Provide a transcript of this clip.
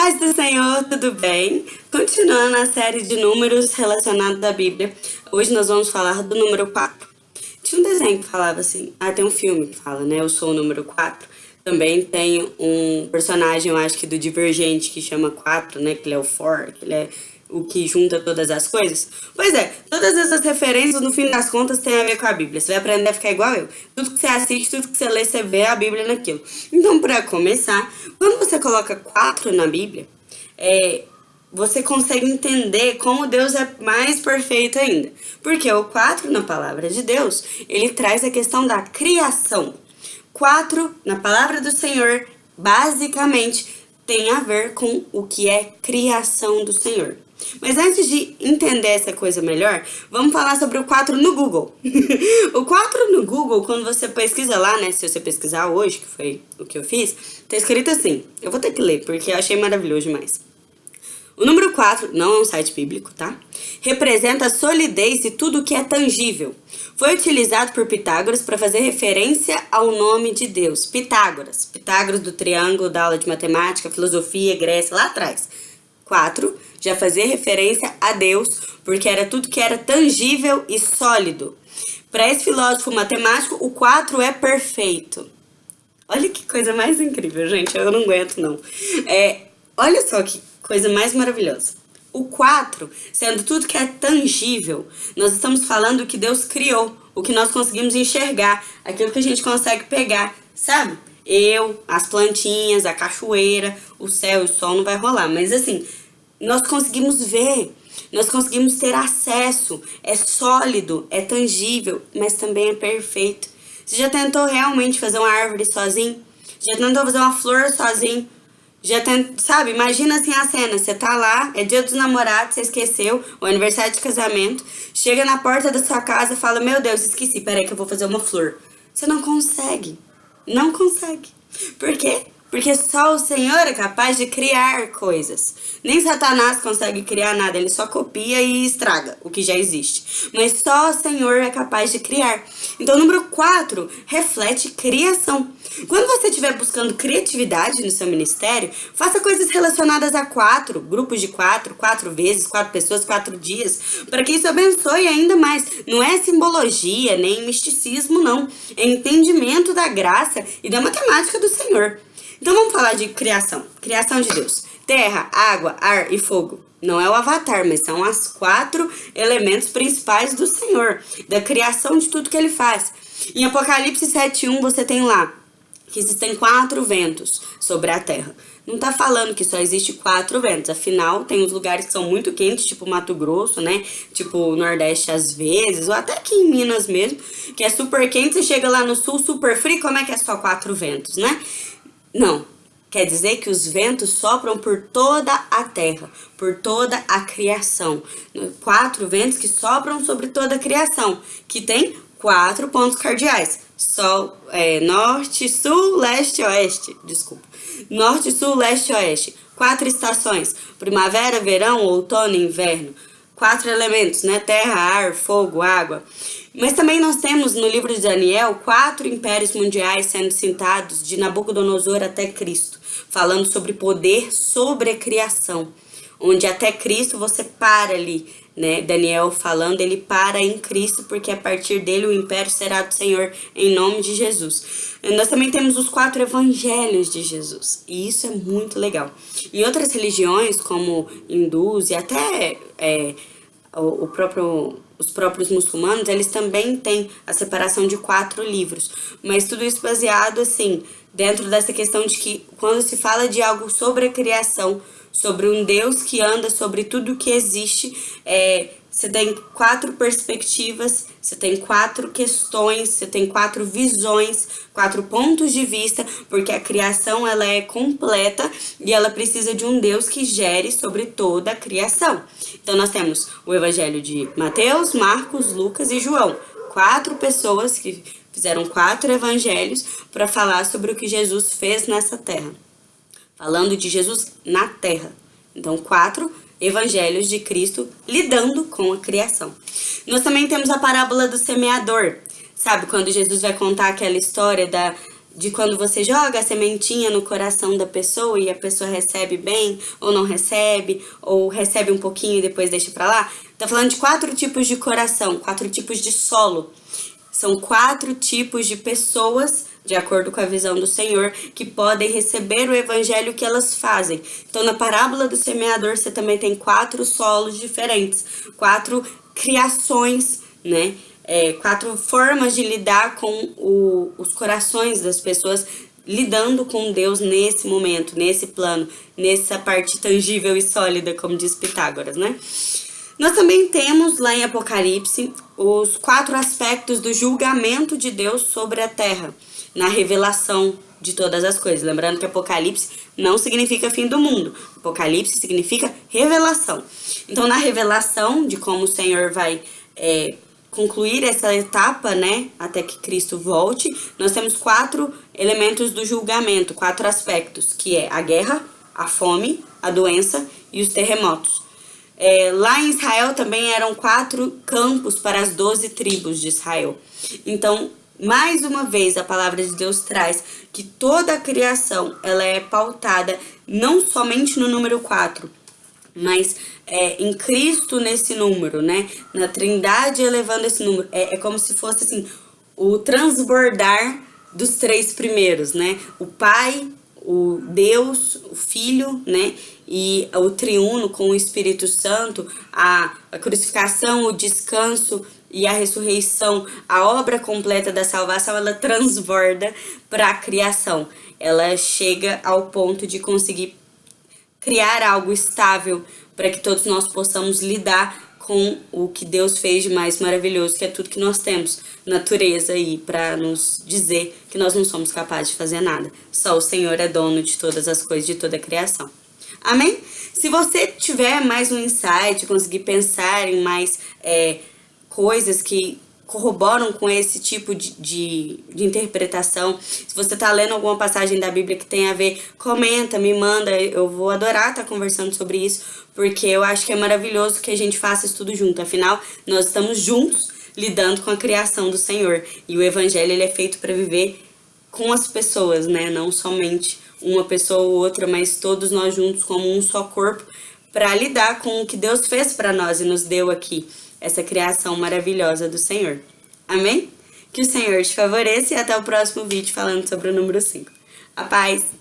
Paz do Senhor, tudo bem? Continuando a série de números relacionados à Bíblia, hoje nós vamos falar do número 4. Tinha um desenho que falava assim, ah, tem um filme que fala, né, eu sou o número 4. Também tem um personagem, eu acho que do Divergente, que chama 4, né, que ele é o 4, que ele é o que junta todas as coisas? Pois é, todas essas referências, no fim das contas, tem a ver com a Bíblia. Você vai aprender a ficar igual eu. Tudo que você assiste, tudo que você lê, você vê a Bíblia naquilo. Então, para começar, quando você coloca quatro na Bíblia, é, você consegue entender como Deus é mais perfeito ainda. Porque o quatro na palavra de Deus, ele traz a questão da criação. Quatro na palavra do Senhor, basicamente, tem a ver com o que é criação do Senhor. Mas antes de entender essa coisa melhor, vamos falar sobre o 4 no Google. o 4 no Google, quando você pesquisa lá, né, se você pesquisar hoje, que foi o que eu fiz, tá escrito assim, eu vou ter que ler, porque eu achei maravilhoso demais. O número 4, não é um site bíblico, tá? Representa a solidez de tudo que é tangível. Foi utilizado por Pitágoras para fazer referência ao nome de Deus. Pitágoras. Pitágoras do triângulo da aula de matemática, filosofia, Grécia, lá atrás. 4 já fazia referência a Deus, porque era tudo que era tangível e sólido. Para esse filósofo matemático, o 4 é perfeito. Olha que coisa mais incrível, gente, eu não aguento não. É, olha só que coisa mais maravilhosa. O 4, sendo tudo que é tangível, nós estamos falando que Deus criou, o que nós conseguimos enxergar, aquilo que a gente consegue pegar, sabe? Eu, as plantinhas, a cachoeira, o céu e o sol não vai rolar, mas assim, nós conseguimos ver, nós conseguimos ter acesso, é sólido, é tangível, mas também é perfeito. Você já tentou realmente fazer uma árvore sozinho? Já tentou fazer uma flor sozinho? Já tem, sabe, imagina assim a cena, você tá lá, é dia dos namorados, você esqueceu, o aniversário de casamento, chega na porta da sua casa e fala, meu Deus, esqueci, peraí que eu vou fazer uma flor. Você não consegue, não consegue. Por quê? Porque só o Senhor é capaz de criar coisas. Nem Satanás consegue criar nada, ele só copia e estraga o que já existe. Mas só o Senhor é capaz de criar. Então, número 4 reflete criação. Quando você estiver buscando criatividade no seu ministério, faça coisas relacionadas a quatro, grupos de quatro, quatro vezes, quatro pessoas, quatro dias, para que isso abençoe ainda mais. Não é simbologia, nem misticismo, não. É entendimento da graça e da matemática do Senhor. Então vamos falar de criação. Criação de Deus. Terra, água, ar e fogo. Não é o avatar, mas são as quatro elementos principais do Senhor, da criação de tudo que ele faz. Em Apocalipse 7.1 você tem lá que existem quatro ventos sobre a terra. Não tá falando que só existe quatro ventos, afinal tem uns lugares que são muito quentes, tipo Mato Grosso, né? Tipo Nordeste às vezes, ou até aqui em Minas mesmo, que é super quente, você chega lá no sul super frio, como é que é só quatro ventos, né? Não. Quer dizer que os ventos sopram por toda a terra, por toda a criação. Quatro ventos que sopram sobre toda a criação, que tem quatro pontos cardeais. Sol, é, norte, sul, leste, oeste. Desculpa. Norte, sul, leste, oeste. Quatro estações. Primavera, verão, outono inverno. Quatro elementos, né? Terra, ar, fogo, água. Mas também nós temos no livro de Daniel quatro impérios mundiais sendo citados de Nabucodonosor até Cristo, falando sobre poder sobre a criação, onde até Cristo você para ali, né? Daniel falando, ele para em Cristo, porque a partir dele o império será do Senhor, em nome de Jesus. Nós também temos os quatro evangelhos de Jesus, e isso é muito legal. Em outras religiões, como hindus e até é, o próprio os próprios muçulmanos, eles também têm a separação de quatro livros. Mas tudo isso baseado, assim, dentro dessa questão de que quando se fala de algo sobre a criação, sobre um Deus que anda sobre tudo que existe, é, você tem quatro perspectivas, você tem quatro questões, você tem quatro visões, quatro pontos de vista, porque a criação ela é completa e ela precisa de um Deus que gere sobre toda a criação. Então nós temos o evangelho de Mateus, Marcos, Lucas e João. Quatro pessoas que fizeram quatro evangelhos para falar sobre o que Jesus fez nessa terra. Falando de Jesus na terra. Então, quatro evangelhos de Cristo lidando com a criação. Nós também temos a parábola do semeador, sabe? Quando Jesus vai contar aquela história da, de quando você joga a sementinha no coração da pessoa e a pessoa recebe bem ou não recebe, ou recebe um pouquinho e depois deixa pra lá. Tá falando de quatro tipos de coração, quatro tipos de solo. São quatro tipos de pessoas, de acordo com a visão do Senhor, que podem receber o evangelho que elas fazem. Então, na parábola do semeador, você também tem quatro solos diferentes, quatro criações, né? É, quatro formas de lidar com o, os corações das pessoas lidando com Deus nesse momento, nesse plano, nessa parte tangível e sólida, como diz Pitágoras, né? Nós também temos lá em Apocalipse os quatro aspectos do julgamento de Deus sobre a terra, na revelação de todas as coisas. Lembrando que Apocalipse não significa fim do mundo. Apocalipse significa revelação. Então, na revelação de como o Senhor vai é, concluir essa etapa, né, até que Cristo volte, nós temos quatro elementos do julgamento, quatro aspectos, que é a guerra, a fome, a doença e os terremotos. É, lá em Israel também eram quatro campos para as doze tribos de Israel. Então, mais uma vez, a palavra de Deus traz que toda a criação ela é pautada não somente no número 4, mas é, em Cristo nesse número, né? Na Trindade elevando esse número. É, é como se fosse assim, o transbordar dos três primeiros, né? O Pai, o Deus, o Filho, né? E o triuno com o Espírito Santo, a, a crucificação, o descanso e a ressurreição, a obra completa da salvação, ela transborda para a criação. Ela chega ao ponto de conseguir criar algo estável para que todos nós possamos lidar com o que Deus fez de mais maravilhoso, que é tudo que nós temos, natureza aí, para nos dizer que nós não somos capazes de fazer nada. Só o Senhor é dono de todas as coisas, de toda a criação. Amém? Se você tiver mais um insight, conseguir pensar em mais é, coisas que corroboram com esse tipo de, de, de interpretação. Se você está lendo alguma passagem da Bíblia que tem a ver, comenta, me manda. Eu vou adorar estar tá conversando sobre isso, porque eu acho que é maravilhoso que a gente faça isso tudo junto. Afinal, nós estamos juntos lidando com a criação do Senhor. E o Evangelho ele é feito para viver com as pessoas, né? Não somente uma pessoa ou outra, mas todos nós juntos como um só corpo para lidar com o que Deus fez para nós e nos deu aqui essa criação maravilhosa do Senhor. Amém? Que o Senhor te favoreça e até o próximo vídeo falando sobre o número 5. A paz!